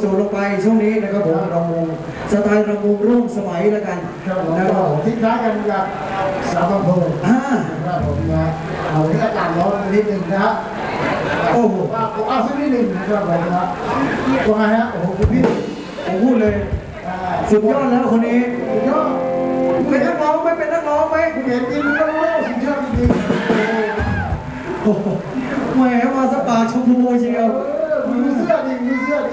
โจทลงไปช่วงนี้นะครับผมรำวงสไตล์รำวงร่วมสมัยแล้วกันครับผมนะครับทิ้งท้ายกันกับสาวอำเภออ่าครับผมนะเอาที่อากาศร้อนนิดหนึ่งนะฮะโอ้โหเอาสักนิดหนึ่งนะครับผมนะว่าไงฮะโอ้โหพี่ผมพูดเลยสุดยอดแล้วคนนี้สุดยอดเป็นนักร้องไหมเป็นนักร้องไหมเห็นจริงคุณต้องรู้สุดยอดจริงแหมมาสปาชมพูเชียว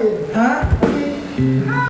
เอ